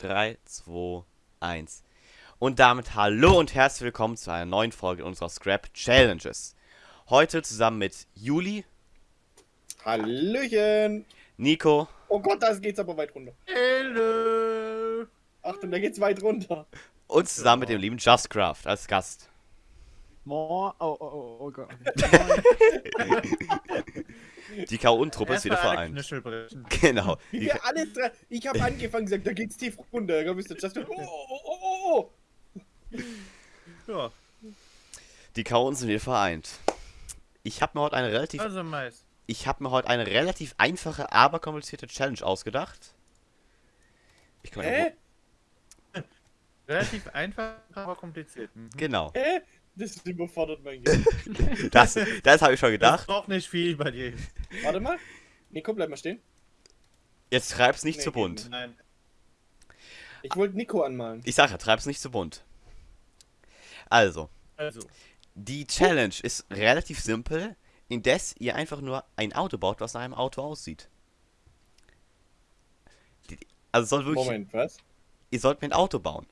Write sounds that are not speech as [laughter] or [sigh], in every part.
3, 2, 1. Und damit hallo und herzlich willkommen zu einer neuen Folge unserer Scrap Challenges. Heute zusammen mit Juli, Hallöchen! Nico Oh Gott, da geht's aber weit runter. Hello. Achtung, da geht's weit runter. und zusammen mit dem lieben Justcraft als Gast. Moin. Oh, oh, oh, oh Gott. [laughs] Die K.O.-Truppe ist wieder vereint. [laughs] Genau. [laughs] Wir alle drei, ich habe angefangen gesagt, da geht's tief runter. Da bist du just, oh, oh, oh, oh, oh. Ja, die K.O. sind wieder vereint. Ich habe mir heute eine relativ also meist. ich habe mir heute eine relativ einfache, aber komplizierte Challenge ausgedacht. Ich kann Hä? Relativ einfach, aber kompliziert. Mhm. Genau. Hä? Das überfordert mein [laughs] Gehirn. Das, das habe ich schon Das gedacht. braucht nicht viel bei dir. Warte mal. Nico, bleib mal stehen. Jetzt treib's nicht Nee, zu bunt. Nein. Ich wollte Nico anmalen. Ich sage ja, treib's nicht zu bunt. Also, Also, die Challenge ist relativ simpel, indes ihr einfach nur ein Auto baut, was nach einem Auto aussieht. Also soll wirklich, Moment, was? ihr sollt mir ein Auto bauen,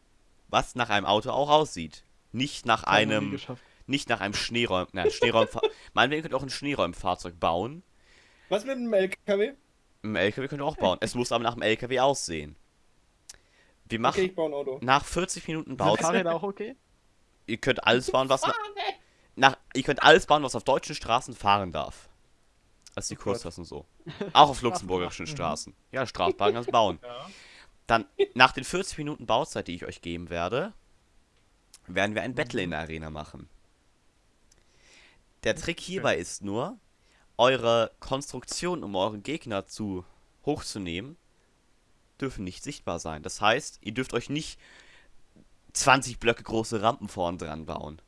was nach einem Auto auch aussieht. Nicht nach nie einem, nicht nach einem Schneeräum, nein, Schneeräum, meinetwegen könnt ihr auch ein Schneeräumfahrzeug bauen. Was mit dem LKW? Ein LKW könnt ihr auch bauen. Es muss aber nach einem LKW aussehen. Wir machen Okay, ich baue ein Auto. nach 40 Minuten Bauzeit. Fahrräder auch okay? [laughs] Ihr könnt alles bauen, was na, nach, ihr könnt alles bauen, was auf deutschen Straßen fahren darf. Das ist die Oh. Kurzfassung so. Auch auf [laughs] luxemburgischen Straßen. Ja, Straßenbahn kannst [laughs] bauen. ja. Dann, nach den 40 Minuten Bauzeit, die ich euch geben werde, werden wir ein Battle in der Arena machen. Der Trick hierbei ist nur, eure Konstruktion, um euren Gegner zu hochzunehmen, dürfen nicht sichtbar sein. Das heißt, ihr dürft euch nicht 20 Blöcke große Rampen vorn dran bauen.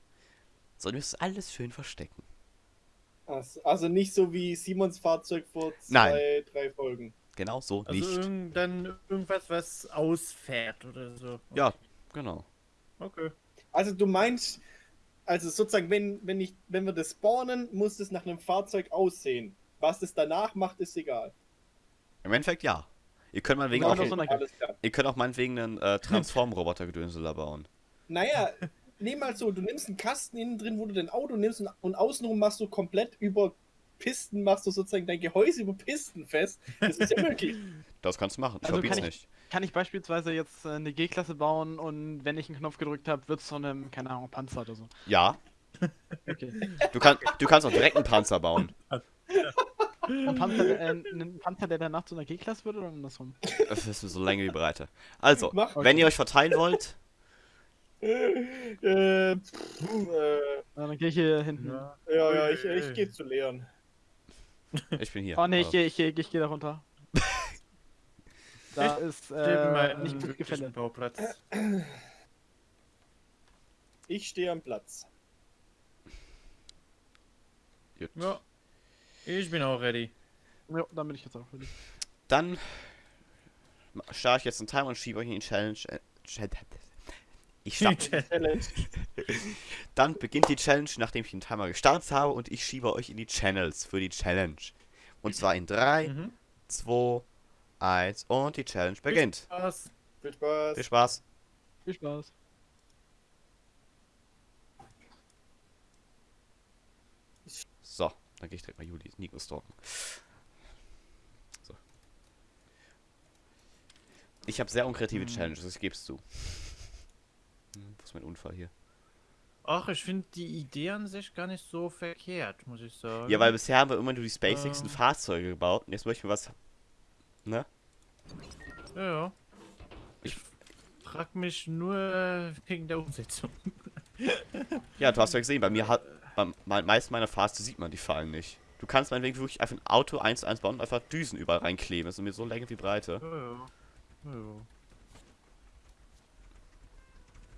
Sondern ihr müsst alles schön verstecken. Also, also nicht so wie Simons Fahrzeug vor zwei, Nein. drei Folgen. Genau so Also nicht. dann irgendwas, was ausfährt oder so. Ja, genau. Okay. Also du meinst, also sozusagen, wenn, wenn, ich, wenn wir das spawnen, muss es nach einem Fahrzeug aussehen. Was es danach macht, ist egal. Im Endeffekt ja. Ihr könnt meinetwegen Ja, auch, so ihr könnt auch meinetwegen einen äh, Transform-Roboter-Gedönseler bauen. Naja, [laughs] nehm mal so, du nimmst einen Kasten innen drin, wo du dein Auto nimmst und, und außenrum machst du komplett über Pisten, machst du sozusagen dein Gehäuse über Pisten fest. Das ist ja möglich. [laughs] Das kannst du machen. Ich Also verbiet's kann ich- nicht. Kann ich beispielsweise jetzt äh, eine G-Klasse bauen und wenn ich einen Knopf gedrückt habe, wird es zu einem, keine Ahnung, Panzer oder so. Ja. [laughs] Okay. Du, kann, du kannst auch direkt einen Panzer bauen. Ein Panzer, äh, ein Panzer, der danach zu einer G-Klasse wird oder andersrum? Das ist so Länge wie Breite. Also, Mach. wenn ihr euch verteilen wollt, äh, pff, äh, dann gehe ich hier hinten. Ja. ja, ja, ich, ich gehe zu Leon. ich bin hier. Oh ne, ich Also, gehe ich geh, ich geh da runter. Da ist in meinem äh, nicht gut. Bauplatz. Ich stehe am Platz. gut. Ja. Ich bin auch ready. Ja, dann bin ich jetzt auch fertig. Dann starte ich jetzt einen Timer und schiebe euch in die Challenge. Äh, Chal- ich starte. Challenge. [laughs] Dann beginnt die Challenge, nachdem ich den Timer gestartet habe und ich schiebe euch in die Channels für die Challenge. Und zwar in 3, Mhm. 2, 1 und die Challenge beginnt. Was? Viel Spaß. Viel Spaß. Viel Spaß. So, dann gehe ich direkt mal Juli Nico stalken. So. Ich habe sehr unkreative Hm. Challenges, ich gebe es zu. Wo ist mein Unfall hier? Ach, ich finde die Idee an sich gar nicht so verkehrt, muss ich sagen. Ja, weil bisher haben wir immer nur die spacigsten Ähm. Fahrzeuge gebaut und jetzt möchten wir was. Ne? Ja, ja. Ich frag mich nur äh, wegen der Umsetzung. Ja, du hast ja gesehen, bei mir hat. Beim me- meisten meiner Fahrzeuge sieht man die Fallen nicht. Du kannst meinetwegen wirklich einfach ein Auto 1 zu 1 bauen und einfach Düsen überall reinkleben. Das ist mir so Länge wie Breite. Ja, ja. Ja, ja.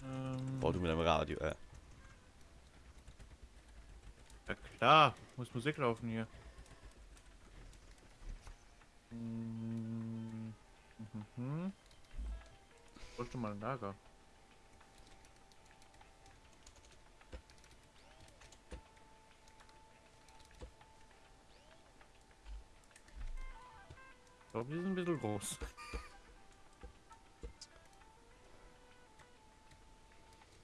Ähm, Bau du mit deinem Radio, äh. ja klar, muss Musik laufen hier. Mhm. Mhm. Wollte mal ein Lager. Ich glaube, die sind ein bisschen groß.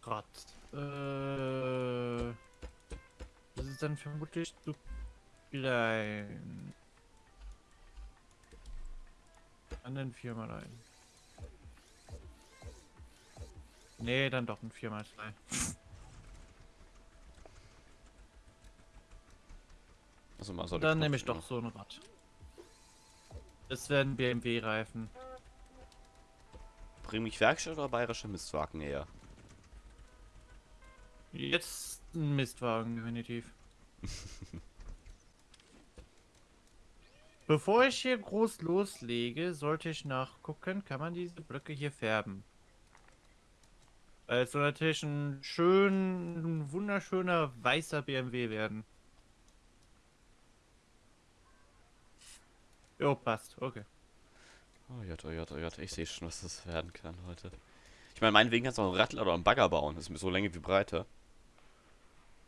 Rad. Äh, das ist dann vermutlich zu klein. An den 4x1. Nee, dann doch ein 4x2. Also man soll Dann nehme ich doch so ein Rad. Das werden BMW-Reifen. Bring mich Werkstatt oder bayerische Mistwagen eher? Jetzt ein Mistwagen, definitiv. [laughs] Bevor ich hier groß loslege, sollte ich nachgucken, kann man diese Blöcke hier färben. Weil es soll natürlich ein schön, ein wunderschöner weißer BMW werden. Jo, passt, okay. Oh Jott, oh Jott, oh Jott, ich sehe schon, was das werden kann heute. Ich meine, meinetwegen kannst du auch einen Rattler oder einen Bagger bauen. Das ist mir so Länge wie Breite.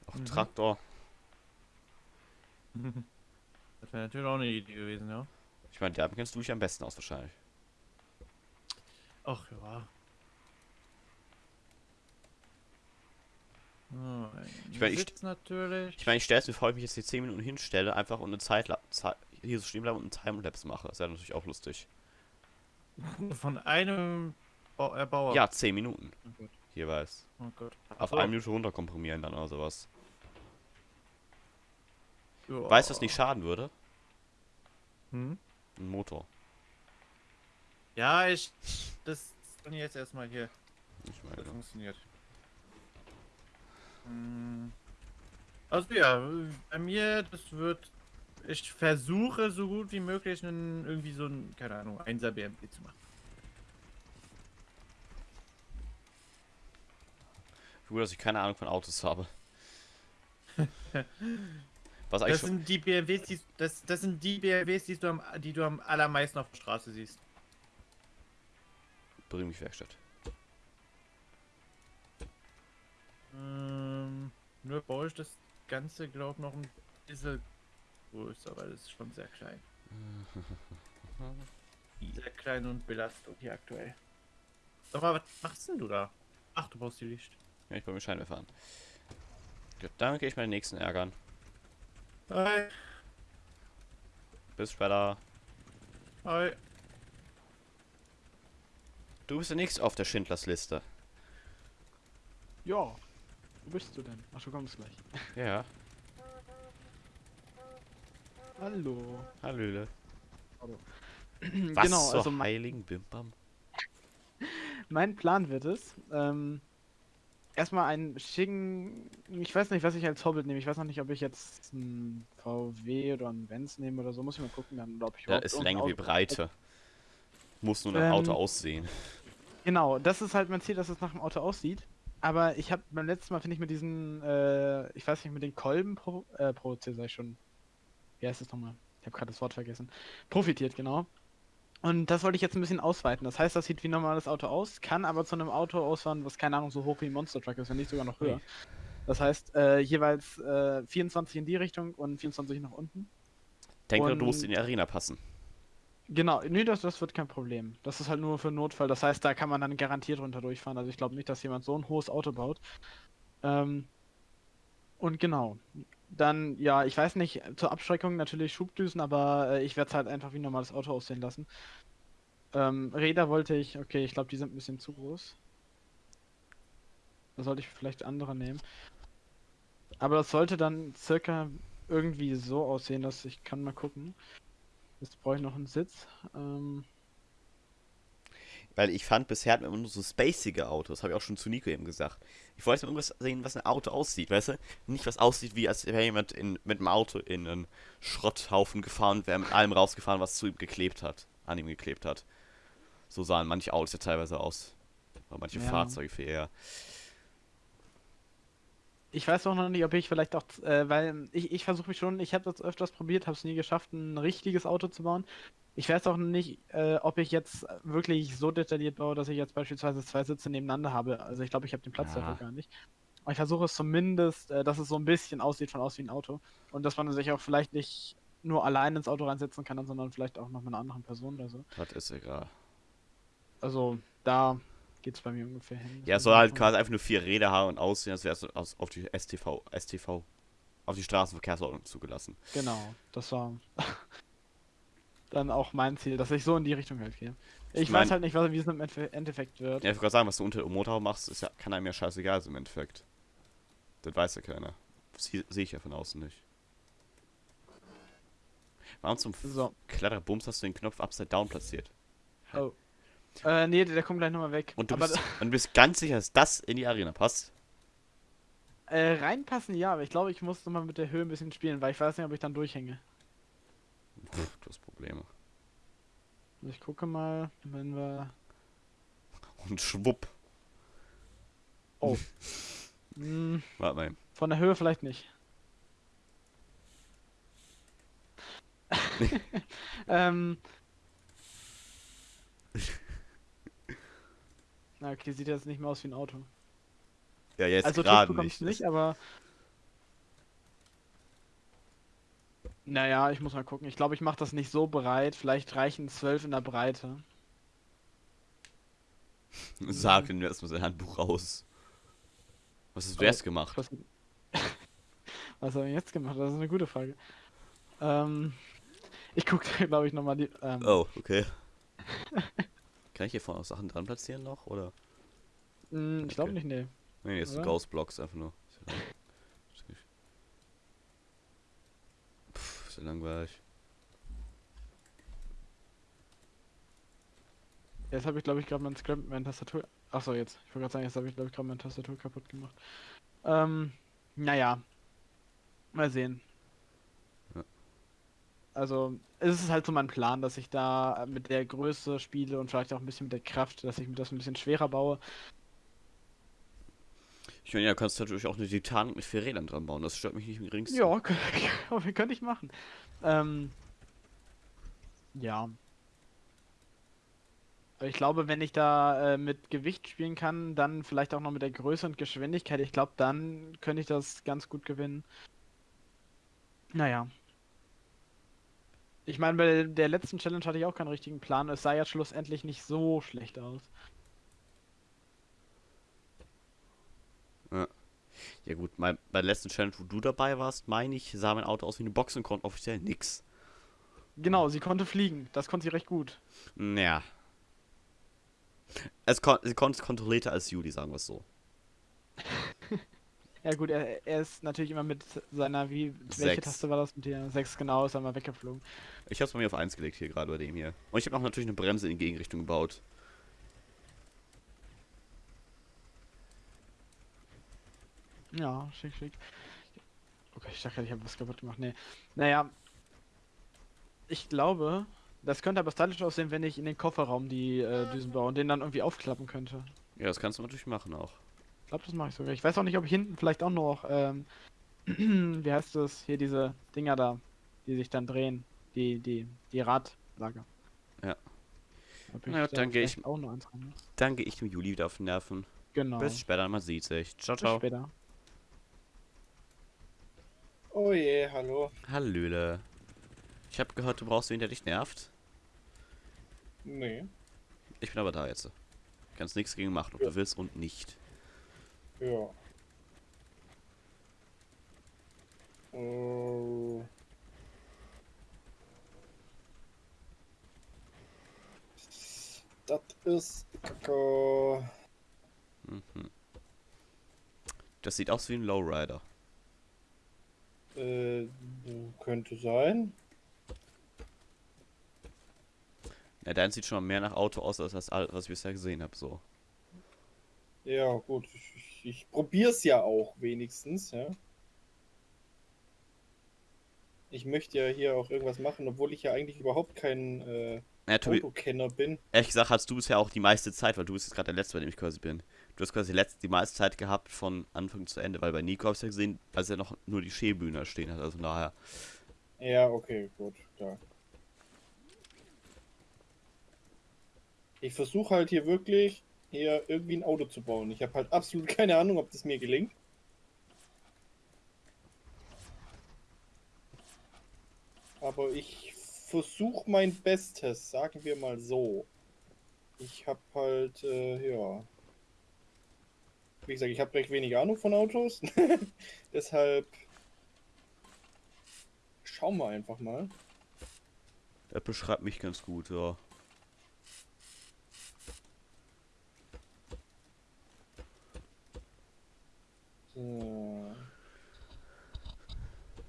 Auch Mhm. Traktor. [laughs] Das wäre natürlich auch eine Idee gewesen, ja. Ich meine, damit kennst du dich am besten aus wahrscheinlich. Ach ja. Oh, Ich mein, ich- natürlich. Ich meine, ich stelle es mir vor, wenn ich jetzt hier 10 Minuten hinstelle, einfach und eine Zeit, Zeit hier so stehen bleiben und einen Timelapse mache. Das wäre natürlich auch lustig. [laughs] Von einem Bau Erbauer. Ja, 10 Minuten Oh jeweils. Oh. Auf eine Minute runterkomprimieren dann oder sowas. Ja. Weißt du, was nicht schaden würde? Hm? Ein Motor. Ja, ich. Das kann jetzt erstmal hier. Ich meine, Das funktioniert. Hm. Also ja, bei mir, das wird. Ich versuche so gut wie möglich einen, irgendwie so ein, keine Ahnung, 1er BMW zu machen. gut, dass ich keine Ahnung von Autos habe. [laughs] Was eigentlich Das sind die BMWs, die, das, das sind die BMWs, die du, am, die du am allermeisten auf der Straße siehst. bring mich Werkstatt. Ähm, nur baue ich das Ganze, glaube ich, noch ein bisschen größer, weil es ist schon sehr klein. [laughs] sehr klein und Belastung hier aktuell. Sag mal, was machst denn du da? Ach, du baust die Licht. Ja, ich baue mir Scheinwerfer an. Gut, dann gehe ich meinen nächsten ärgern. Hi. Bis später. Hi. Du bist der nächste auf der Schindlers Liste. Ja. Wo bist du denn? Ach, du kommst gleich. Ja, Hallo. Hallöle. Was genau, also mein, heiligen Bimbam? [laughs] mein Plan wird es, ähm, erstmal einen schicken, ich weiß nicht, was ich als Hobbit nehme. Ich weiß noch nicht, ob ich jetzt einen VW oder einen Benz nehme oder so. Muss ich mal gucken, dann, ob ich Da ist Länge wie Breite. Muss nur nach Ähm, Auto aussehen. Genau, das ist halt mein Ziel, dass es nach dem Auto aussieht. Aber ich habe beim letzten Mal, finde ich, mit diesen, äh, ich weiß nicht, mit den Kolben pro, äh, produziert, sag ich schon. Wie heißt das nochmal? Ich habe gerade das Wort vergessen. Profitiert, genau. Und das wollte ich jetzt ein bisschen ausweiten. Das heißt, das sieht wie ein normales Auto aus, kann aber zu einem Auto ausfahren, was keine Ahnung so hoch wie ein Monster Truck ist, wenn nicht sogar noch höher. Das heißt, äh, jeweils äh, 24 in die Richtung und 24 nach unten. Denke, du musst und- in die Arena passen. Genau, nee, das, das wird kein Problem. Das ist halt nur für Notfall. Das heißt, da kann man dann garantiert runter durchfahren. Also ich glaube nicht, dass jemand so ein hohes Auto baut. Ähm, und genau. Dann, ja, ich weiß nicht, zur Abschreckung natürlich Schubdüsen, aber äh, ich werde es halt einfach wie ein normales Auto aussehen lassen. Ähm, Räder wollte ich, okay, ich glaube, die sind ein bisschen zu groß. Da sollte ich vielleicht andere nehmen. Aber das sollte dann circa irgendwie so aussehen, dass ich kann mal gucken. Jetzt brauche ich noch einen Sitz. Ähm, Weil ich fand, bisher hatten wir immer nur so spacige Autos. Habe ich auch schon zu Nico eben gesagt. Ich wollte mal irgendwas sehen, was ein Auto aussieht, weißt du? Nicht was aussieht, wie als wäre jemand in, mit dem Auto in einen Schrotthaufen gefahren und wäre mit allem rausgefahren, was zu ihm geklebt hat. An ihm geklebt hat. So sahen manche Autos ja teilweise aus. Oder manche Ja. Fahrzeuge für eher. Ich weiß auch noch nicht, ob ich vielleicht auch, äh, weil ich, ich versuche mich schon, ich habe das öfters probiert, habe es nie geschafft, ein richtiges Auto zu bauen. Ich weiß auch nicht, äh, ob ich jetzt wirklich so detailliert baue, dass ich jetzt beispielsweise zwei Sitze nebeneinander habe. Also ich glaube, ich habe den Platz Ja. dafür gar nicht. Aber ich versuche es zumindest, äh, dass es so ein bisschen aussieht, von aus wie ein Auto. Und dass man sich auch vielleicht nicht nur allein ins Auto reinsetzen kann, sondern vielleicht auch noch mit einer anderen Person oder so. Das ist egal. Also da geht's bei mir ungefähr hin. Ja, es soll halt quasi einfach nur vier Räder haben und aussehen, als wäre es auf die STV, STV, auf die Straßenverkehrsordnung zugelassen. Genau, das war dann auch mein Ziel, dass ich so in die Richtung halt gehe. Ich, Ich mein- weiß halt nicht, was, wie es im Endeffekt wird. Ja, ich wollte gerade sagen, was du unter dem Motorhaube machst, ist ja, kann einem ja scheißegal sein im Endeffekt. Das weiß ja keiner. Sie- Sehe ich ja von außen nicht. Warum zum So. Kletterbums hast du den Knopf upside down platziert? Oh. Äh, nee, der, der kommt gleich nochmal weg. Und du, aber bist, [laughs] und du bist ganz sicher, dass das in die Arena passt? äh, reinpassen ja, aber ich glaube, ich muss nochmal mit der Höhe ein bisschen spielen, weil ich weiß nicht, ob ich dann durchhänge. Hast Probleme. Ich gucke mal, wenn wir. Und schwupp. Oh. [laughs] Hm, Warte mal. von der Höhe vielleicht nicht. [laughs] ähm. [laughs] Na, okay, sieht jetzt nicht mehr aus wie ein Auto. Ja, jetzt also gerade nicht. nicht, aber. Naja, ich muss mal gucken. Ich glaube, ich mache das nicht so breit. Vielleicht reichen 12 in der Breite. [laughs] Sag ihm erstmal sein Handbuch raus. Was hast du Aber- erst gemacht? Was, [laughs] was habe ich jetzt gemacht? Das ist eine gute Frage. Ähm, ich gucke, glaube ich, nochmal die. Ähm, Oh, okay. [laughs] Kann ich hier vorne auch Sachen dran platzieren noch? Oder? mh, ich glaube okay. nicht, nee. Nee, jetzt Oder? Ghost Blocks einfach nur. Ist ja lang- ist nicht- Ja langweilig. Jetzt habe ich, glaube ich, gerade mein Scrap, meine Tastatur. Achso, jetzt. Ich wollte gerade sagen, jetzt habe ich, glaube ich, gerade meine Tastatur kaputt gemacht. Ähm, naja. Mal sehen. Ja. Also, es ist halt so mein Plan, dass ich da mit der Größe spiele und vielleicht auch ein bisschen mit der Kraft, dass ich mir das ein bisschen schwerer baue. Ich meine, ja, kannst du natürlich auch eine Titanic mit vier Rädern dran bauen. Das stört mich nicht im geringsten. Ja, kö- könnte ich machen. Ähm, ja. Ich glaube, wenn ich da äh, mit Gewicht spielen kann, dann vielleicht auch noch mit der Größe und Geschwindigkeit, ich glaube, dann könnte ich das ganz gut gewinnen. Naja. Ich meine, bei der letzten Challenge hatte ich auch keinen richtigen Plan. Es sah ja schlussendlich nicht so schlecht aus. Ja gut, mein, bei der letzten Challenge, wo du dabei warst, meine ich, sah mein Auto aus wie eine Box und konnte offiziell nix. Genau, sie konnte fliegen. Das konnte sie recht gut. Naja. Es kon sie konnte es kontrollierter als Judy, sagen wir es so. [laughs] Ja gut, er, er ist natürlich immer mit seiner, wie, welche Sechs. Taste war das mit der 6 genau, ist er mal weggeflogen. Ich hab's bei mir auf 1 gelegt hier, gerade bei dem hier. Und ich habe auch natürlich eine Bremse in die Gegenrichtung gebaut. Ja, schick, schick. Okay, ich dachte, ich habe was kaputt gemacht. Nee. Naja. Ich glaube, das könnte aber stylisch aussehen, wenn ich in den Kofferraum die äh, Düsen baue und den dann irgendwie aufklappen könnte. Ja, das kannst du natürlich machen auch. Ich glaube, das mache ich sogar. Ich weiß auch nicht, ob ich hinten vielleicht auch noch, ähm, [clears throat] wie heißt das? Hier diese Dinger da, die sich dann drehen. Die, die, die Radlager. Ja. Na da dann geh ich- Auch noch eins rein muss. Dann gehe ich dem Juli wieder auf den Nerven. Genau. Bis später, man sieht sich. Ciao, Bis ciao. später. Oh je, hallo. Hallöle. Ich habe gehört, du brauchst wen, der dich nervt. Nee. Ich bin aber da jetzt. Kannst nichts gegen machen, ob Ja. du willst und nicht. Ja. Äh. Das ist Kacke. Mhm. Das sieht aus wie ein Lowrider. Äh, könnte sein. Ja, dein sieht schon mal mehr nach Auto aus, als das, was ich bisher gesehen habe. So. Ja, gut. Ich, ich, ich probier's ja auch wenigstens, ja. Ich möchte ja hier auch irgendwas machen, obwohl ich ja eigentlich überhaupt kein äh, Ja, Autokenner bin. ehrlich gesagt hast du bisher auch die meiste Zeit, weil du bist jetzt gerade der Letzte, bei dem ich quasi bin. Du hast quasi letzt, die meiste Zeit gehabt von Anfang zu Ende, weil bei Nico habe ich ja gesehen, als er noch nur die Schäbühner stehen hat. Also daher. Ja, okay, gut, klar. Ich versuche halt hier wirklich hier irgendwie ein Auto zu bauen. Ich habe halt absolut keine Ahnung, ob das mir gelingt. Aber ich versuche mein Bestes, sagen wir mal so. Ich hab halt, äh, ja. Wie gesagt, ich habe recht wenig Ahnung von Autos. [laughs] Deshalb schauen wir einfach mal. Der beschreibt mich ganz gut, ja. So.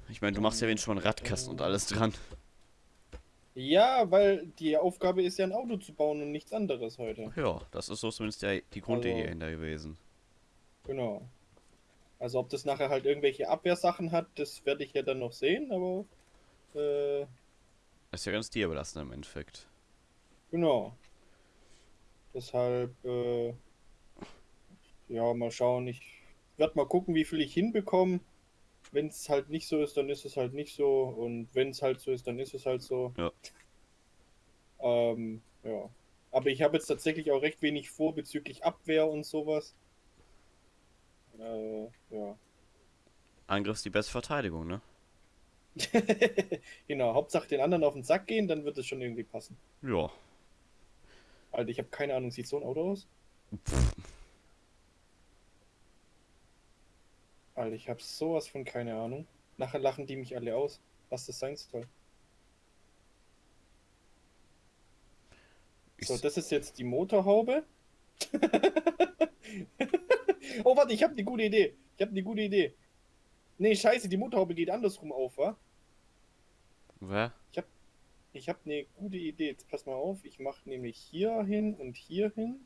Ich meine, du machst ja wenigstens schon Radkasten und alles dran. Ja, weil die Aufgabe ist ja ein Auto zu bauen und nichts anderes heute. Ja, das ist so zumindest der, die Grundidee Also- hinter gewesen. Genau. Also ob das nachher halt irgendwelche Abwehrsachen hat, das werde ich ja dann noch sehen, aber äh, Ist ja ganz dir überlassen im Endeffekt. genau. Deshalb, äh, ja, mal schauen. Ich werde mal gucken, wie viel ich hinbekomme. Wenn es halt nicht so ist, dann ist es halt nicht so. Und wenn es halt so ist, dann ist es halt so. Ja. Ähm, ja. Aber ich habe jetzt tatsächlich auch recht wenig vor bezüglich Abwehr und sowas. Äh, ja. Angriff ist die beste Verteidigung, ne? [laughs] genau, Hauptsache den anderen auf den Sack gehen, dann wird es schon irgendwie passen. Ja. Alter, ich habe keine Ahnung, sieht so ein Auto aus? Alter, ich habe sowas von keine Ahnung. Nachher lachen die mich alle aus, was das sein soll. So, das ist jetzt die Motorhaube. [laughs] oh, warte, ich habe eine gute Idee. Ich habe eine gute Idee. Nee, scheiße, die Motorhaube geht andersrum auf, wa? wer? Ich habe eine gute Idee. Jetzt pass mal auf. Ich mache nämlich hier hin und hier hin.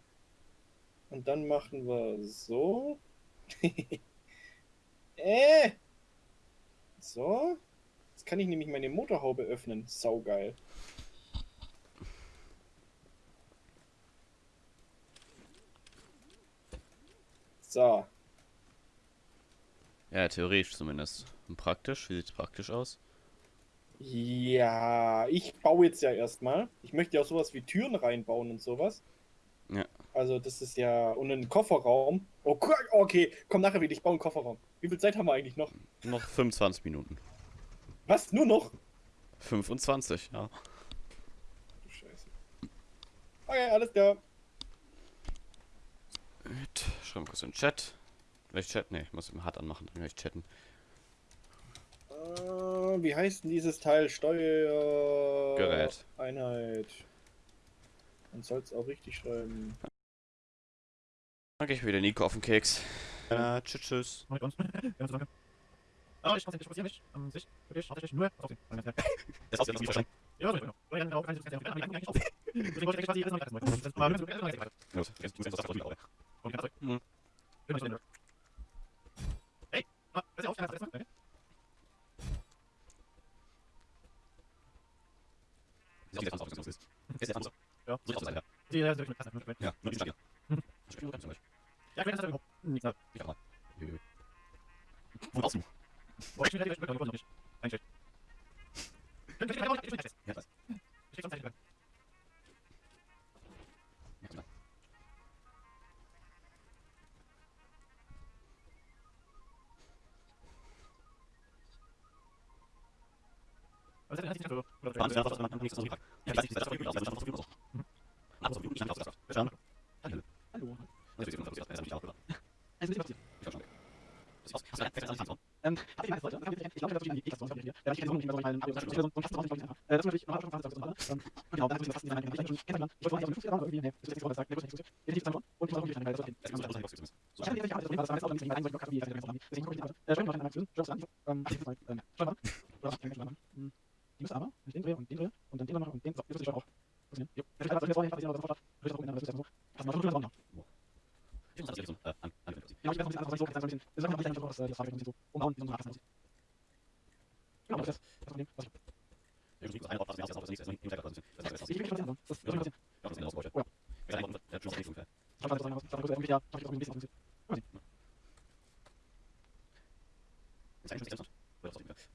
Und dann machen wir so. [laughs] äh! So. Jetzt kann ich nämlich meine Motorhaube öffnen. Saugeil. So. Ja, theoretisch zumindest. Und praktisch? Wie sieht's praktisch aus? Ja, ich baue jetzt ja erstmal. Ich möchte ja auch sowas wie Türen reinbauen und sowas. Ja. Also das ist ja und einen Kofferraum. Oh, okay, komm nachher wieder. Ich baue einen Kofferraum. Wie viel Zeit haben wir eigentlich noch? Noch 25 Minuten. Was? Nur noch? 25, ja. Du Scheiße. Okay, alles klar. Schreiben wir kurz in den Chat. Vielleicht Chat? Ne, ich muss ihn hart anmachen, dann kann ich chatten. Äh, wie heißt denn dieses Teil? Steuer. Gerät. Einheit. Man soll es auch richtig schreiben. Dann gehe ich wieder Nico auf den Keks. Äh, tschüss, tschüss. [laughs] Ja, danke. Aber ich konzentriere mich an sich, wirklich hauptsächlich nur auf den [laughs] Das aussieht nicht verstanden. Ja, so genau. Weil dann auch eigentlich ganz eigentlich auf. [laughs] Deswegen wollte ich quasi alles noch nicht erstmal. Das war nur so ganz weiter. Gut, jetzt muss ich das auf wieder Und ganz zurück. Mhm. Bin ich denn? Hey, ah, pass auf, erst mal. Okay. Sieht jetzt ist. Ist. Ja. Ja. Ja. Ja, ich weiß das. Ich auch mal. Wo Ja, ich weiß. Das alles an? Ähm, hab ich meine Leute, ich glaube, das ist die X-Version hier. Ja, ich kenne so nicht mehr so meinen Abo, so so fast 20 Leute. Äh, das ist natürlich noch schon fast so. Ähm, genau, dann ist fast nicht mehr ich schon kennengelernt. Ich wollte nicht so irgendwie, nee, das ist jetzt sagen, der ist nicht so. Definitiv zusammen und ich muss auch wirklich das ist Das ist. Das ist Ich habe nicht alles das war auch nicht rein, so ich wie ich das Deswegen gucke ich nicht. Äh, schreiben wir mal eine Job an. Ähm, ich mal ähm, schau mal. Oder was kann ich machen? Hm. Die müssen aber, wenn ich den drehe und den drehe und dann den noch und den so, das ist auch. Passieren. Jo. Das ist aber das jetzt auch das ist auch das ist so. Das macht schon noch. Ich muss das jetzt so an an an. Ja, ich weiß nicht, also so, das ist ein bisschen, das ist einfach nicht einfach das Frage ein bisschen so umbauen, wie so ein Rasen aussieht. Genau, das ist das Problem, was ich Ich muss ein was das nicht das nicht das ist das ist Ich will schon sehen, das ist schon sehen. das ist aus. Ja. Ja, der schon nicht ungefähr. Ich habe das sagen, ich habe irgendwie ja, ich auch ein bisschen aussieht. Ist eigentlich interessant. Oder was So, immer mal schön. Ich sage, ich sage, ich sage, ich sage, ich sage, so. Ja, ja, ich ich weiß nicht, ich glaube, ich muss eigentlich ganz ganz Ja, dann muss ich mal die Frage stellen. Dann die Fußball Stress. Ich glaube auch nicht rein.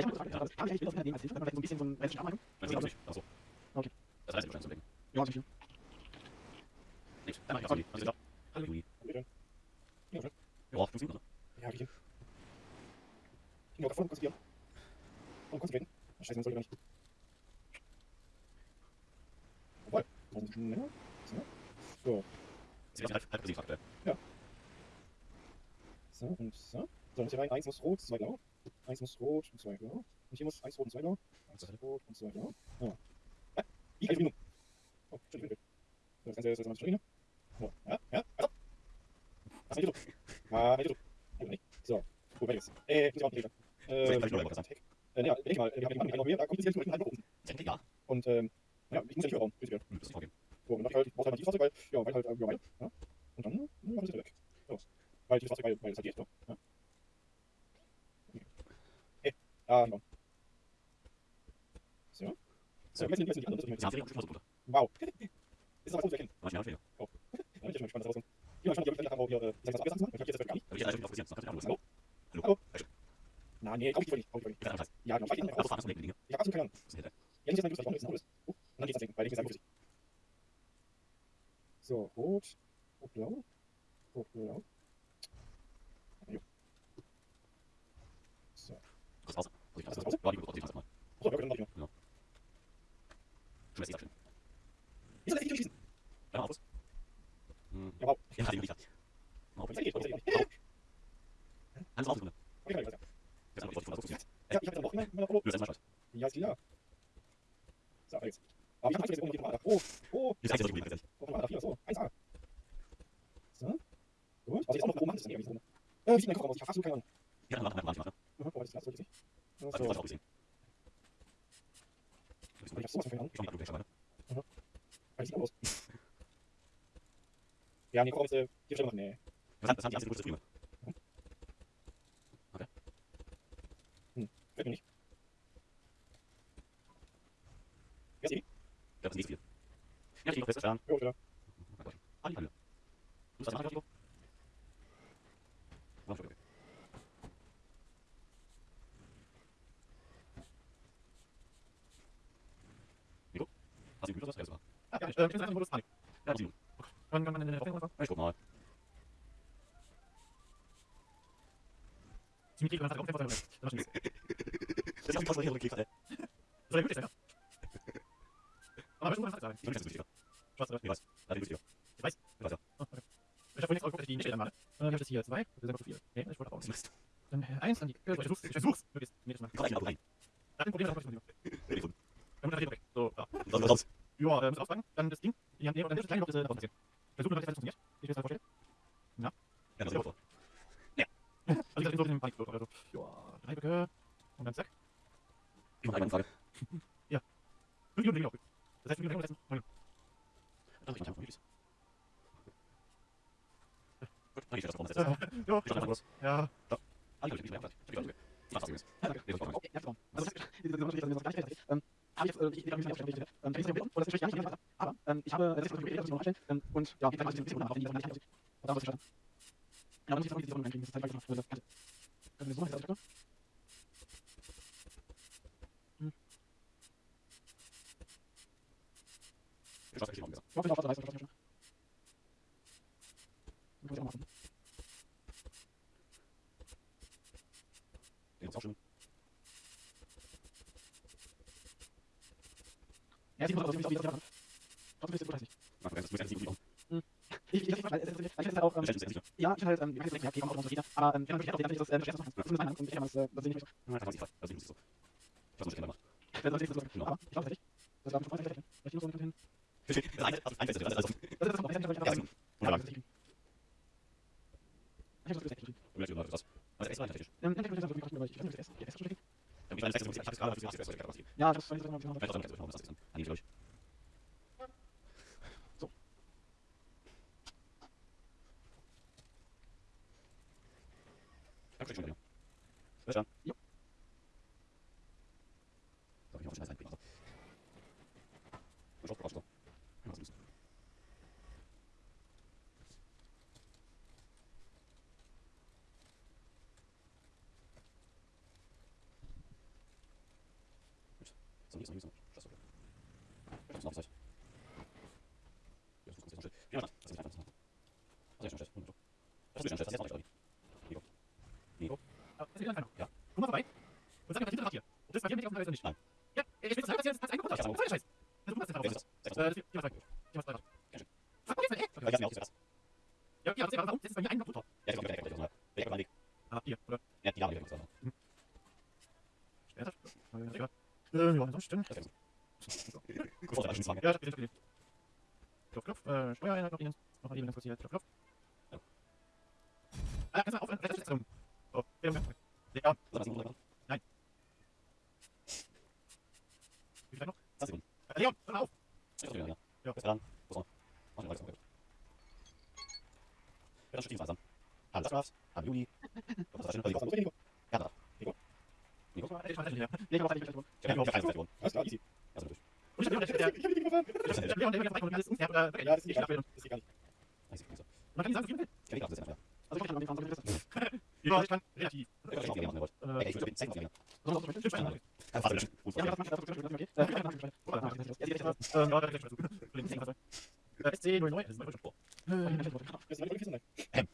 Ich habe eine Frage, habe ich eigentlich Bilder von als Hilfe, vielleicht so ein bisschen so ein realistische Anleitung? Nein, das nicht. Achso. Okay. Das heißt, wahrscheinlich zu legen. Ja, so viel. Nicht. Dann mach ich das Juli. Ist? Hallo Juli. Bitte. Ja, schön. Ja, 15 Minuten. Ja, hab ich hin. Ich bin davon konzentrieren. Und konzentrieren. Scheiße, man soll gar nicht. Jawohl. Noch ein bisschen schneller. So. Sie lassen halb, halb besiegt aktuell. So und so. So, muss hier rein. Eins muss rot, zwei blau. Eins muss rot und zwei blau. Und hier muss eins rot und zwei blau. Eins rot und zwei blau. Ja. Ja. Wie ich Minuten? Oh, Entschuldigung. So, das Ganze ist jetzt mal Entschuldigung. So, ja, ja, also. Was ist hier so? Ah, nicht so. Ja, nicht. So, gut, weiter geht's. Äh, muss ich auch nicht Äh, Soll ich gleich noch mal. Äh, ja, denk mal, wir haben den noch mehr, da kommt jetzt hier halb oben. Ich denke, ja. Und, ähm, ja, ich muss ja nicht bauen, prinzipiell. Das ist vorgehen. So, und dann halt, ich brauche halt ein Tieffahrzeug, weil, ja, weil halt, ja, weil, ja. Und dann, ja, habe ich weg. So. Weil Tieffahrzeug, weil, weil es halt geht, so. Ja. Okay. Hey, ah, genau. So. So, jetzt sind jetzt sind die anderen, Sie haben sehr gut runter. Wow. [laughs] Ist aber gut erkennen. Manchmal schwer. Ja, ich bin schon gespannt, was rauskommt. Ich bin mal gespannt, ob ich haben, wo hier, äh, ich sag mal, was abgesetzt. Ich hab jetzt gar nicht. Ich hätte eigentlich auf Position. Das kann ich Hallo? Hallo? Hallo? Hallo? Na, nee, glaub ich nicht, glaub ich nicht. Ich Ja, genau, ich Ich weiß habe fahren, das Dinge. Ich hab absolut keine Ahnung. Das. Ja, nicht, dass mein Glück ist, Oh, und dann geht's das Ding, weil ich bin sehr gut. So, rot, rot, blau, rot, blau. Jo. So. Kurz raus. Muss ich das raus? Ja, die gut, die mal. So, ja, okay, dann mach ich noch. Schon lässt sich abschneiden. Wieso lässt sich durchschießen? Ja, aus. Hm. Ja, wow. Ja, hat die Möglichkeit. Mal auf. Ich sag geht, ich sag geht. Alles auf, Sekunde. Okay, ich. Jetzt die Fotos. Ja, ich hab jetzt noch immer immer Polo. Du Scheiß. Ja, ist klar. So, geht's. Aber ich hab jetzt noch Radar. Oh, oh, Jetzt heißt es nicht gut, oh, Radar 4, so, 1A. So. Gut. Ich jetzt auch noch mache, ist dann irgendwie so. Äh, wie sieht mein Kopf aus? Ich hab absolut keine Ahnung. Ja, dann machen wir mal. Mhm, oh, das ist das nicht. Also, So. ich auch gesehen. Ich hab sowas von keine Ahnung. Ich komme nicht, du schon mal. Sieht aus. Ja, nee, äh, hier schon machen, nee. Was haben die erste gute Streamer? Fällt mir nicht. Wer ist die? Ich glaube, das ist nicht viel. Ja, ich bin fest verstanden. Jo, wieder. Hallo. Hallo. Du hast das Angebot? Oh, okay. Nico? Hast du den Güter, das war? Ja, ich, äh, ich bin nur das Panik. Ja? Ich guck mal. Ziemlich viel, dann hat auch einfach [laughs] Das war schon Das ist auch die Konstellation, die Kekse. Das war ja gut, ja. Aber wir müssen mal sagen. Ich bin sicher. Schwarz, oder? Ich weiß. Bin ich sicher. Ich weiß. Ich weiß ja. Oh, okay. Ich habe vorhin jetzt auch geguckt, dass ich die nicht stellen mache. Dann habe ich das hier zwei. Das ist einfach zu viel. Nee, ich wollte auch nicht. Dann äh, eins, dann die. Ich versuch's, ich versuch's. Möglichst, jedes Mal. Komm gleich in Auto rein. Wir müssen kleine Schritte davon passieren. Habe, das ist natürlich das noch einstellen, ähm, und, ja, wie gesagt, ich bin auf die, die, die, muss ich schauen. Ja, dann muss ich noch diese Runde reinkriegen, das ist halt weiter. Also, also, können wir so machen, das ist Ich schaff's nicht, Ich hoffe, ich auf der Reise, ich hoffe, ich muss auch machen. Den ist auch schön. Ja, sieht gut aus, wie es aussieht. Trotzdem ist es gut, heißt nicht. Mach das, muss ja nicht gut machen. Ich, ich, ich, ich, ich, ich, ich, ich, auch, ähm, ja, ich halt, ähm, ich nicht, ja, okay, kommt auch unsere Lieder, aber, ähm, ich habe natürlich das, äh, das erste machen. Das ist meine Meinung, und ich kann das, äh, das sehe ich nicht so. Ja, das ich. Das ist nicht so. Ich weiß nicht, was ich gemacht. Das ist nicht so, aber, ich glaube tatsächlich, das war schon vorher. Vielleicht muss man hin. Das ist ein das ist alles. Das ist das noch, ich habe Ja, das ist gut. Ja, Wunderbar. das ist Ich habe das gesagt, du machst das. Also extra technisch. Ähm, dann ich das wirklich machen, weil ich weiß nicht, was das ist. Die erste Ich meine, das ist ich gerade, das ist das ist das. Ja, das weiß ich noch, Ich weiß auch nicht, was das ist. Anni, glaube ich. So. Danke schön, ja. Bis dann. Jo. So, ich hoffe, schnell sein. Ich hoffe, brauchst du. Ja, was ist So, links, links, links. Das ist okay. Das ist noch Zeit. Ja, das ist noch Zeit. Ja, das ist einfach. Das ist schon schlecht. Das ist schon schlecht. Das ist jetzt auch nicht, Nico. Nico. Ah, das ist wieder einfach. Ja. Komm mal vorbei. Und sag mir, was hinter macht hier. Und das bei dir mit auf dem Haus nicht? Nein. Ja, ich will das selber, dass ihr das eingebaut habt. Der Scheiß? Also, du machst das ist das? Das ist mal mal ey. Ich hab mir auch zuerst. Ja, ja, aber warum? Das ist bei mir ein Block drunter. Ja, ich hab direkt, direkt. Ich hab meinen Weg. Ah, hier, oder? Ja, die Lage. Das Ernsthaft? Äh, ja. Äh, ja, ansonsten. ist Gut, vor, schon Ja, ich bin Klopf, klopf. Äh, Steuereinheit noch Ihnen. Noch mal Ihnen ganz kurz hier. Klopf, klopf. Ja. Ah, kannst du mal aufhören? Ist das Oh, ja, ja. Ja, Sag mal, was wie viel noch? 20 Sekunden. Äh, Leon, hör auf! Ich ja. Ja. Bis dann. Ist er? Mach den Leute. Ja, dann langsam. Hallo, das war's. Hallo, Juli. Was ist das denn? Nico. Ja, da. Ich mach das nicht mehr. Nee, ich mach nicht mit. Ich hab keine gewonnen. Alles klar, easy. Also durch. Und ich hab Leon, der, Ich hab die gefahren. ich hab Leon, der, der, der, alles unfair, oder, Ja, das ich egal. Das ist egal. Nice, nice. Man kann nicht sagen, wie viel. Ich kann nicht absetzen, ja. Also ich kann nicht fahren, so wie das Ja, ich kann relativ. Ich kann schon aufgehen, wenn ihr wollt. Äh, ich würde den Zeichen aufgehen. Soll das Stimmt, machen? Stein. Kann fast löschen. Gut, Ja, ja, das mach ich, das mach ich, das mach ich. Ich mach ich, ich mach ich. Ja, da gleich dazu. Für den Zehn, was soll. SC09, das ist mein Wunsch. Das ist meine Quizze, nein.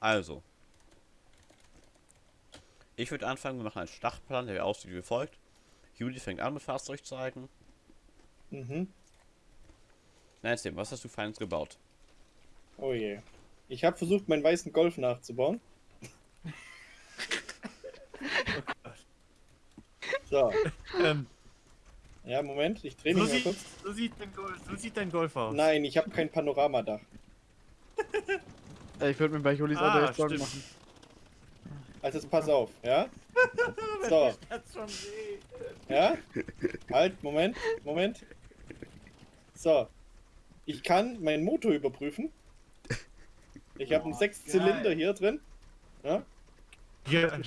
Also. Ich würde anfangen, wir machen einen Startplan, der aussieht wie folgt. Juli fängt an mit Fahrzeug zeigen. Mhm. Nein, Tim, was hast du Feines gebaut? Oh je. Ich habe versucht, meinen weißen Golf nachzubauen. [laughs] So, Ähm, ja, Moment, ich drehe so, mich mal sieht, kurz. so, sieht dein Golf, so sieht dein Golf aus. Nein, ich habe kein Panoramadach. [laughs] Ich würde mir bei Julis Ah, Auto jetzt Sorgen machen. Also pass auf, ja? [laughs] So, ja? Halt, Moment, Moment. So. Ich kann meinen Motor überprüfen. Ich habe einen Sechszylinder hier drin. Ja? Ja, [laughs]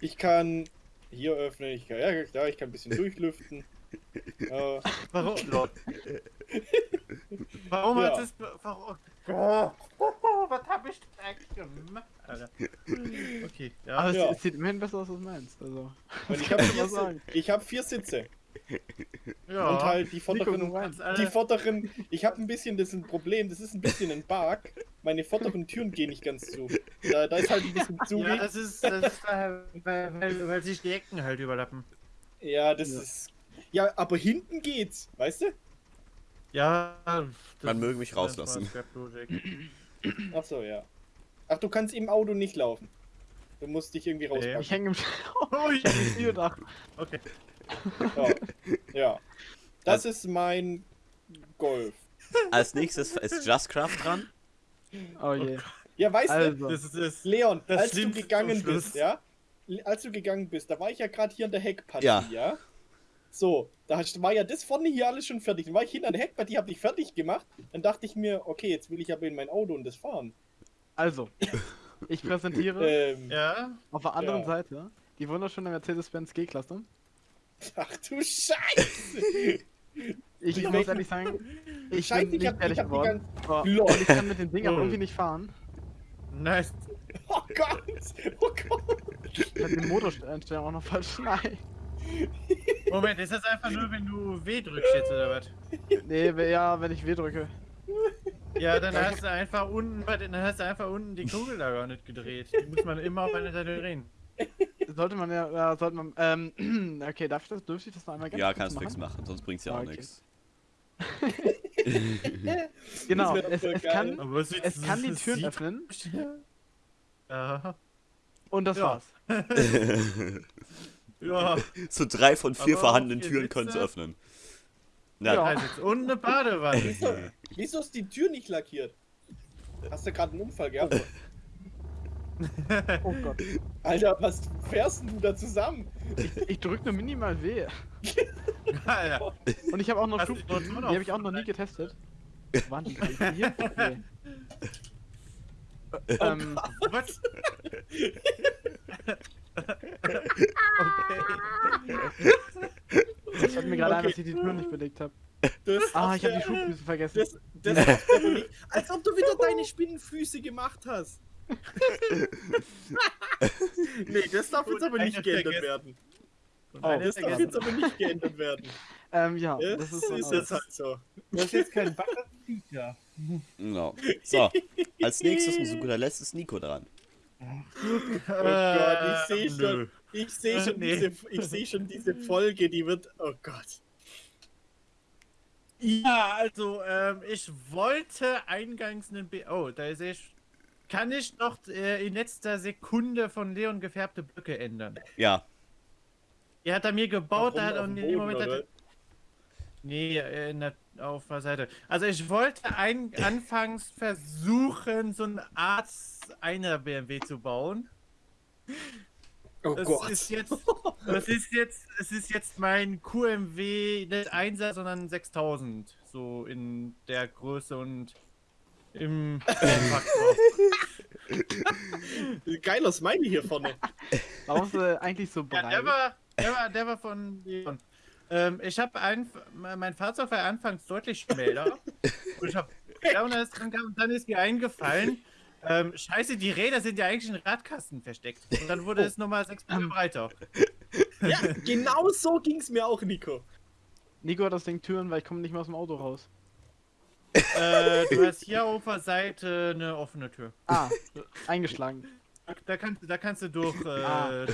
Ich kann hier öffnen, ich kann, ja, klar, ich kann ein bisschen durchlüften. [laughs] Äh, warum? Warum Ja. hat es. Warum? Oh, [laughs] was hab ich denn gemacht? Alter. Okay, ja. Aber Ja. es, sieht immerhin besser aus, als meins. Also. und ich habe Kann vier, hab vier Sitze. Ja. Und halt die [laughs] Nico, vorderen, alle- die vorderen, ich habe ein bisschen, das ist ein Problem, das ist ein bisschen ein Bug. Meine vorderen Türen gehen nicht ganz zu. Da, da ist halt ein bisschen [laughs] zu. Ja, das ist, das ist äh, weil, weil, weil sich die Ecken halt überlappen. Ja, das Ja. ist. Ja, aber hinten geht's, weißt du? Ja, das Man möge mich rauslassen. Ach so, ja. Ach, du kannst im Auto nicht laufen. Du musst dich irgendwie Ich rauspacken. hänge im [laughs] Ui. Videodach. Okay. [laughs] Ja. ja. Das ist mein Golf. Als nächstes ist Justcraft dran. Oh je. Ja, weißt du, Also. Das ist das. Leon, Das als du gegangen bist, ja? Als du gegangen bist, da war ich ja gerade hier an der Heckpartie, Ja. ja? So, da war ja das vorne hier alles schon fertig. Dann war ich hinter der Heckpartie, hab dich fertig gemacht. Dann dachte ich mir, okay, jetzt will ich aber in mein Auto und das fahren. Also. Ich präsentiere [laughs] Ähm, Ja, auf der anderen ja. Seite die wunderschöne Mercedes-Benz G-Klasse. Ach du Scheiße! Ich muss ehrlich sagen, [laughs] ich Scheiße, bin ich nicht hab- fertig ich geworden. Oh, ich kann mit dem Ding auch Lol. irgendwie nicht fahren. nice. Oh Gott! Oh Gott! Ich hab den Motoreinstellung auch noch falsch. Nein. Moment, ist das einfach nur, wenn du W drückst jetzt oder was? Nee, ja, wenn ich W drücke. Ja, dann hast du einfach unten, bei den- dann hast du einfach unten die Kugel da gar nicht gedreht. Die muss man immer auf eine Seite drehen. Sollte man ja, ja sollte man, ähm, [clears throat] okay, darf ich das, dürfte ich das noch einmal ganz Ja, kannst du machen? fix machen, sonst bringt's ja Ah, auch okay. nichts. [laughs] Genau, es, es kann, Aber es, es kann die Türen sieht- öffnen [laughs] Ja. und das Ja. war's. [laughs] Ja. so drei von vier Aber vorhandenen Türen können es öffnen. Na, Ja. Sitze Und eine Badewanne. Wieso, wieso ist die Tür nicht lackiert? Hast du gerade einen Unfall gehabt? [laughs] Oh Gott. Alter, was fährst denn du da zusammen? Ich, ich drück nur minimal W. [laughs] Alter. Und ich habe auch noch Schub, die habe ich auch noch nie getestet. Waren die gerade hier? Nee. ähm, Was? ich fällt mir gerade Okay. dass ich die Tür nicht belegt habe. Das Ah, ich habe die Schubdüse vergessen. Das, das nicht. Als ob du wieder deine Spinnenfüße gemacht hast. [laughs] nee, das darf jetzt aber nicht geändert vergessen. werden. Oh, Das darf vergessen. jetzt aber nicht geändert werden. Ähm, ja, Das, das ist, ist, so jetzt halt so. Das ist jetzt kein Bug, das Feature. No. So, als nächstes und zu guter Letzt ist Nico dran. Oh Gott, ich sehe Äh, schon, ich sehe schon, Nee. diese, ich sehe schon diese Folge, die wird, oh Gott. Ja, also, ähm, ich wollte eingangs einen B. Oh, da sehe ich. Kann ich noch äh, in letzter Sekunde von Leon gefärbte Blöcke ändern? Ja, Er hat er mir gebaut, da hat er dem Boden, Moment. Hat er, nee, äh, in der, auf der Seite. Also, ich wollte ein, [laughs] anfangs versuchen, so eine Art einer BMW zu bauen. Oh Das Gott. ist jetzt, [laughs] das ist jetzt, es ist jetzt mein QMW nicht 1er, sondern 6000. So in der Größe und im. [laughs] Geiler Smiley hier vorne. Warum ist er eigentlich so ja, breit? der war, der war, der war von. Ähm, ich habe ein, mein Fahrzeug war anfangs deutlich schmäler. und ich habe ja, und dann ist, dran kam- dann ist mir eingefallen, ähm, scheiße, die Räder sind ja eigentlich in Radkasten versteckt. Und dann wurde es nochmal 6 Meter breiter. Ja, genau so ging es mir auch, Nico. Nico hat das Ding Türen, weil ich komme nicht mehr aus dem Auto raus. Äh, du hast hier auf der Seite eine offene Tür. Ah, eingeschlagen. Da, da, kannst, du- da kannst du durch äh, Ah.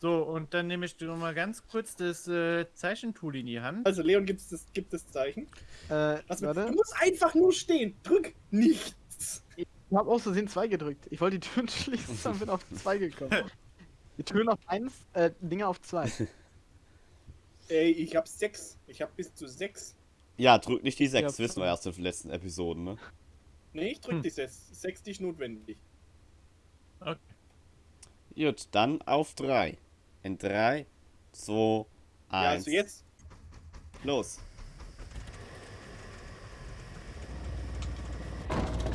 So, und dann nehme ich dir mal ganz kurz das äh, Zeichentool in die Hand. Also, Leon, gibt es das, gibt das Zeichen? Äh, warte. du musst einfach nur stehen. Drück nichts. Ich habe aus Versehen 2 gedrückt. Ich wollte die Türen [laughs] schließen und bin auf 2 gekommen. Die Türen auf 1, äh, Dinge auf 2. Ey, ich hab sechs. Ich hab bis zu sechs. Ja, drück nicht die 6, Ja, wissen wir erst in den letzten Episoden, ne? Nee, ich drück Hm. die sechs. Sechs die ist notwendig. Okay. Gut, dann auf 3. In 3, 2, 1. Ja, also jetzt. Los.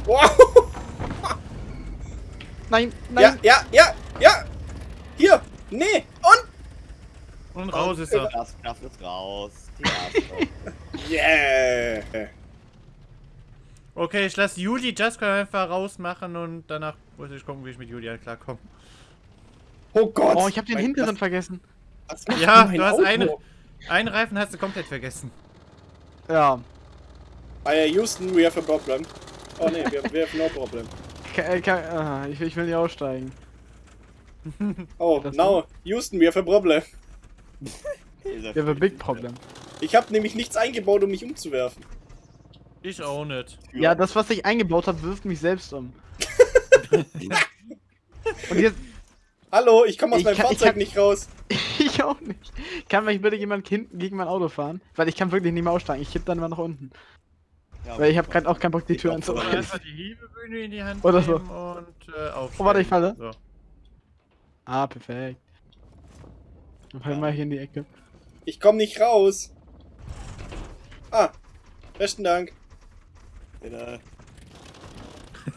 Wow! [laughs] Nein, Ja, nein! ja, ja, ja! Hier! Nee! Und! Und raus ist er. Das Kraft ist raus. [laughs] Yeah! Okay, ich lasse Juli Jaska einfach rausmachen und danach muss ich gucken, wie ich mit Julian klarkomme. Oh Gott! Oh, ich habe den hinteren vergessen. Was, was macht Ja, du hast Auto? eine- Einen Reifen hast du komplett vergessen. Ja. Ah, ja, Houston, we have a problem. Oh nee, we have, we have no problem. [laughs] Ka äh, ka ah, ich, ich will nicht aussteigen. Oh, Das now, Houston, we have a problem. Wir haben ein Big Problem. Ich habe nämlich nichts eingebaut, um mich umzuwerfen. Ich auch nicht. Ja, das, was ich eingebaut habe, wirft mich selbst um. [laughs] Und jetzt, Hallo, ich komme aus Ich meinem kann- Fahrzeug kann- nicht raus. [laughs] ich auch nicht. Kann mich bitte jemand hinten gegen mein Auto fahren? Weil ich kann wirklich nicht mehr aussteigen. Ich kipp dann mal nach unten. Ja, Weil ich habe gerade auch keinen Bock, die Tür glaub, Oder anzureißen. einfach die Hebebühne in die Hand Oder so. und äh. Oh, warte, ich falle. So. Ah, perfekt. Dann fallen wir hier in die Ecke. Ich komme nicht raus. Ah, besten Dank. Bitte.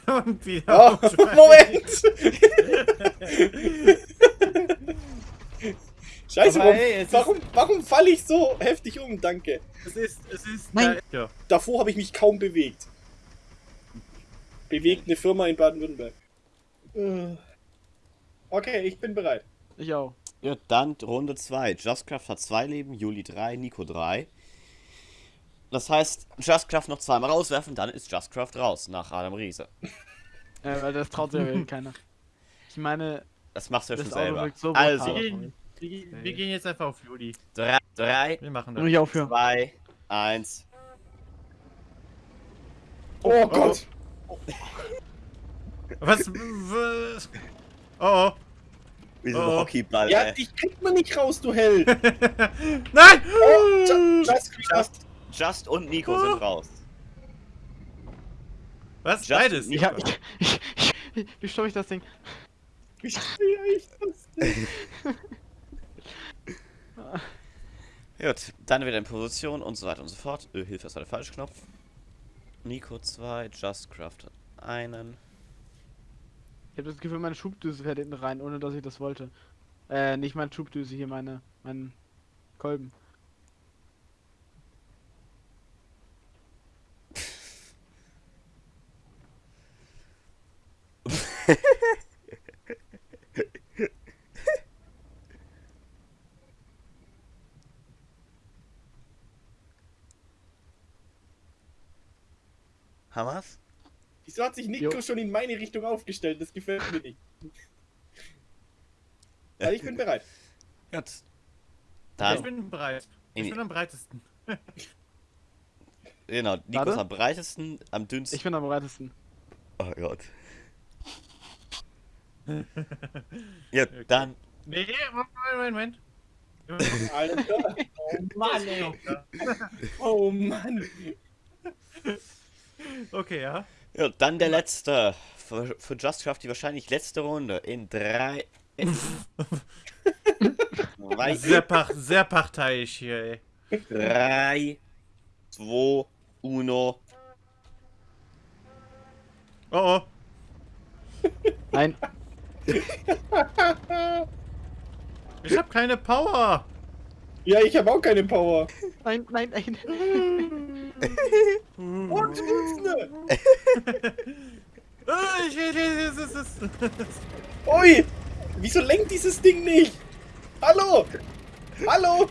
[laughs] und wieder Oh. [laughs] Moment! [laughs] Scheiße, Aber warum, hey, warum, warum falle ich so heftig um? Danke. Es ist, es ist. Nein. Ja. Davor habe ich mich kaum bewegt. Bewegt eine Firma in Baden-Württemberg. Äh. Okay, ich bin bereit. Ich auch. Ja, dann Runde 2. Justcraft hat 2 Leben, Juli 3, Nico 3. Das heißt, Justcraft noch zweimal rauswerfen, dann ist Justcraft raus nach Adam Riese. [laughs] Äh, weil das traut sich ja keiner. Ich meine, Das machst du ja schon selber. so also, Wir, gehen, wir, wir gehen jetzt einfach auf Juli. 3, Wir machen nur das. ich aufhören. 2, 1. Oh, Gott! Was? was? Oh, Wie so ein Oh. Hockeyball, Ja, ey. dich kriegt man nicht raus, du Held! oh. [laughs] Nein! Oh, ju- just, just. Just und Nico sind raus. Was? Just Beides? nicht- Ich hab, ich, ich, ich, wie stoppe ich das Ding? Wie [laughs] schwer ich das [laughs] denn? Gut, dann wieder in Position und so weiter und so fort. Äh, Hilfe ist der falsche Knopf. Nico 2, Justcraft hat einen. Ich habe das Gefühl, meine Schubdüse fährt hinten rein, ohne dass ich das wollte. Äh, nicht meine Schubdüse hier, meine, mein Kolben. [laughs] Hamas? Wieso hat sich Nico Jo. schon in meine Richtung aufgestellt? Das gefällt mir nicht. [laughs] Also ich bin bereit. Ich Dann, bin bereit. Ich In- bin am breitesten. genau, Nico ist am breitesten, am dünnsten. Ich bin am bereitesten. oh Gott. [laughs] ja, dann. Nee, Moment, Moment, Moment. Alter. [laughs] Oh Mann, ey. [laughs] Oh Mann. Okay, ja. Ja, dann der letzte. Für, für Just Craft die wahrscheinlich letzte Runde. In drei. In zwei, Sehr, pach, sehr parteiisch hier, ey. drei, zwei, uno. Oh, oh. Nein, [laughs] Ich hab keine Power. Ja, ich habe auch keine Power. nein, nein, nein. [laughs] Und [laughs] ich, ich, ich, ist- Ui! Wieso lenkt dieses Ding nicht? Hallo! Hallo!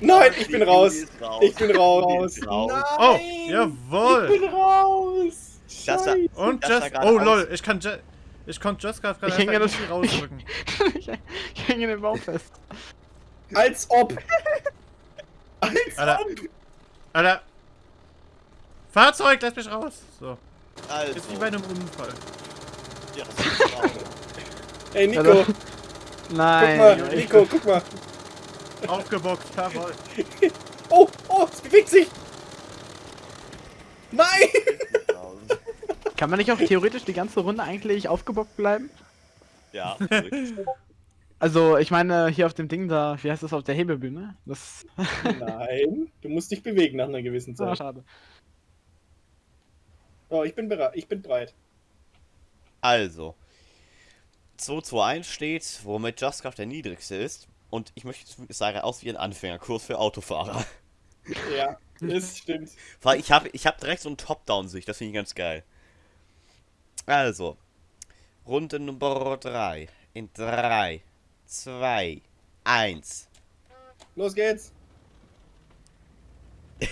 Nein, ich bin raus. Ich bin raus. raus. Nein! Oh, Ich jawohl. bin raus! Das war-. Und Das gerade Oh aus. lol, ich kann Just. Ich konnte Just gerade Ich hänge das- rausdrücken. ich, [laughs] ich hänge den Baum fest. Als ob! [laughs] Als Alter. ob! Alter. Fahrzeug, lass mich raus. So. Also, Ist wie bei einem Unfall. ja, das ist raus. [laughs] Ey, Nico! Guck Nein. mal, Nico, guck mal! Aufgebockt, jawohl. Oh, oh, es bewegt sich! Nein! Kann man nicht auch theoretisch die ganze Runde eigentlich aufgebockt bleiben? ja, [laughs] Also, ich meine, hier auf dem Ding da, wie heißt das auf der Hebebühne? Das [laughs] Nein, du musst dich bewegen nach einer gewissen ah, Zeit. schade. Oh, ich bin bereit. Ich bin bereit. Also, 221 steht, womit Just Craft der niedrigste ist. Und ich möchte sagen, aus wie ein Anfängerkurs für Autofahrer. Ja, das stimmt. Weil ich habe ich hab direkt so eine Top-Down-Sicht, das finde ich ganz geil. Also, Runde Nummer 3. In 3, 2, 1. Los geht's! [laughs]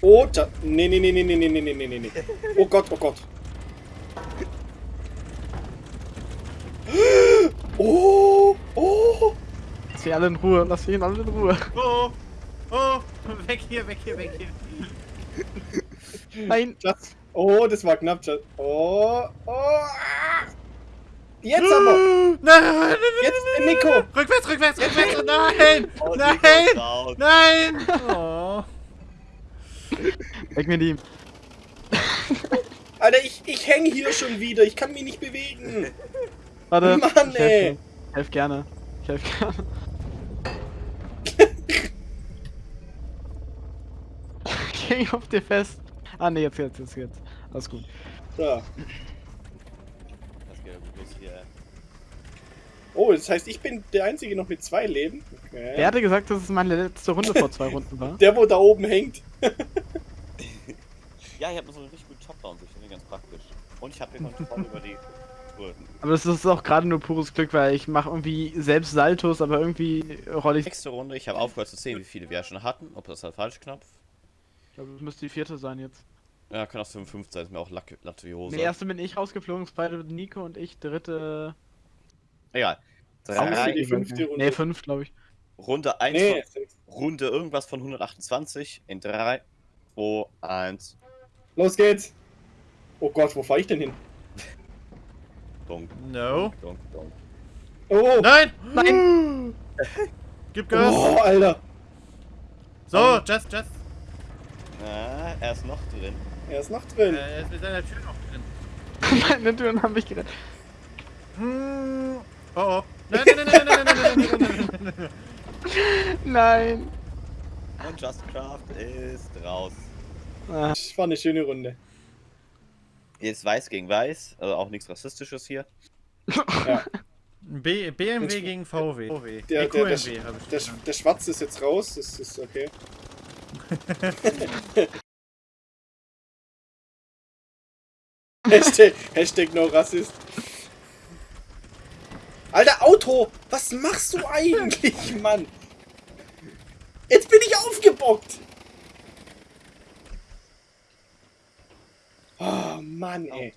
Oh, da, nee, nee, nee, nee, nee, nee, nee, nee, nee, nee. Oh Gott, oh Gott. [gasps] Oh, oh. Lass mich alle in Ruhe, lass mich alle in Ruhe. Oh, oh, weg hier, weg hier, weg hier. Nein, Das, oh, das war knapp. Schatz. Oh, oh. ah. Jetzt aber. Nein, Jetzt, äh, Nico. Rückwärts, rückwärts, rückwärts. Nein, nein, nein. Oh. weg mir die. Alter, ich, ich hänge hier schon wieder. Ich kann mich nicht bewegen. Warte. Mann, ich helf ey. dir. Ich helf gerne. Ich helf gerne. [laughs] ich häng auf dir fest. Ah ne, jetzt, jetzt, jetzt, jetzt. Alles gut. Da. Das geht ja gut los hier. Oh, das heißt, ich bin der Einzige noch mit zwei Leben. Okay. Wer hatte gesagt, dass es meine letzte Runde vor zwei Runden war? Der, wo da oben hängt. [laughs] Ja, ich habe so eine richtig gute Top-Down-Sicht, finde ich ganz praktisch. Und ich habe hier Kontrolle [laughs] über die. Aber das ist auch gerade nur pures Glück, weil ich mache irgendwie selbst Saltos, aber irgendwie rolle ich. Nächste Runde, ich habe aufgehört zu sehen, wie viele wir schon hatten. Ob das der falsche Knopf? Ich glaube, das müsste die vierte sein jetzt. Ja, kann auch 55 sein, ist mir auch Latte, Latte wie Hose. Ne, erste bin ich rausgeflogen, zweite Nico und ich, dritte. Egal. Drei, die fünfte Runde? Ne, fünf, glaube ich. Runde 1 Nee, Runde irgendwas von 128 in 3, 2, 1. los geht's. Oh Gott, wo fahre ich denn hin? Dunk, No. dunk, dunk. Oh, Nein! Nein! [gasps] Gib Gas! oh Alter. So, Just, Just. Ah, er ist noch drin. Er ist noch drin. Äh, er ist mit seiner Tür noch drin. Meine Türen haben mich gerettet. Hm. Oh oh. Nein, nein, nein, nein, nein, nein, nein, nein, nein, nein, nein. Nein! Und Just Craft ist raus. Ah, Das war eine schöne Runde. Jetzt weiß gegen weiß, also auch nichts Rassistisches hier. B BMW gegen VW. VW. Der- der- der- Der, der Schwarze ist jetzt raus, das ist okay. Hashtag, Hashtag no Rassist. Alter, Auto! Was machst du eigentlich, Mann? Jetzt bin ich aufgebockt! Oh, Mann, ey.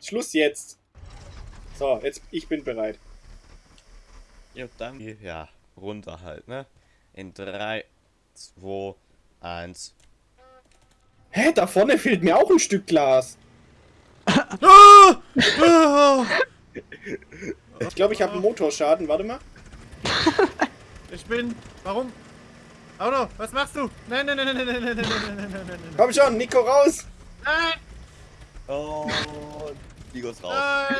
Schluss jetzt. So, jetzt, ich bin bereit. Ja, dann, ja, runter halt, ne? In 3, 2, 1. Hä, da vorne fehlt mir auch ein Stück Glas. Ah! Ah! Ich glaube, ich habe einen Motorschaden. Warte mal. [laughs] Ich bin. Warum? Auto, was machst du? Nein, nein, nein, nein, nein, nein, nein, nein, nein, nein, nein, nein. Komm schon, Nico, raus! Nein! Oh, Vigos raus. Nein!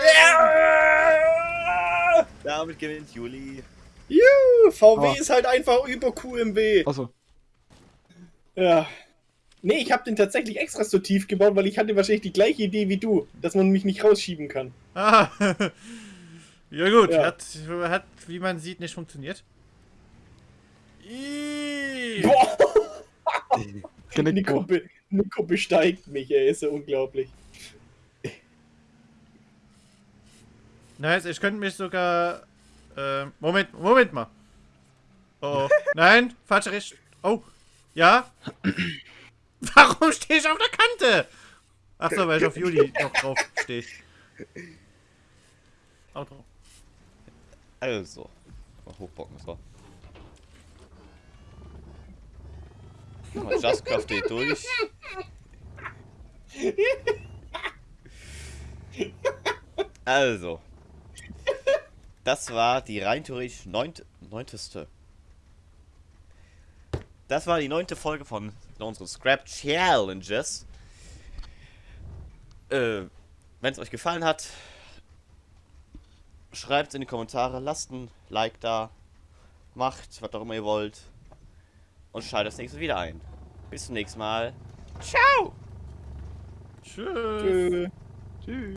Ja! Damit gewinnt Juli. Juhu, VW Oh. ist halt einfach über QMW. Also, Ja. Nee, ich habe den tatsächlich extra so tief gebaut, weil ich hatte wahrscheinlich die gleiche Idee wie du, dass man mich nicht rausschieben kann. Ah. [laughs] Ja gut, Ja. Hat, hat, wie man sieht, nicht funktioniert. Boah, [laughs] Nico, be Nico besteigt mich, ey, ist ja unglaublich. Nice, ich könnte mich sogar. Ähm, Moment, Moment mal. Oh, oh. nein, falsche Richtung. Oh, ja. [laughs] Warum stehe ich auf der Kante? Ach so, weil ich auf Juli noch drauf stehe. Auto. Also. Mal hochbocken, so. Mal Just Craft durch. Also. Das war die rein theoretisch neunt, neunteste. Das war die neunte Folge von unseren Scrap Challenges. Äh, wenn es euch gefallen hat, schreibt in die Kommentare, lasst ein Like da, macht, was auch immer ihr wollt. Und schaltet das nächste wieder ein. Bis zum nächsten Mal. Ciao! Tschüss. Tschö. Tschüss.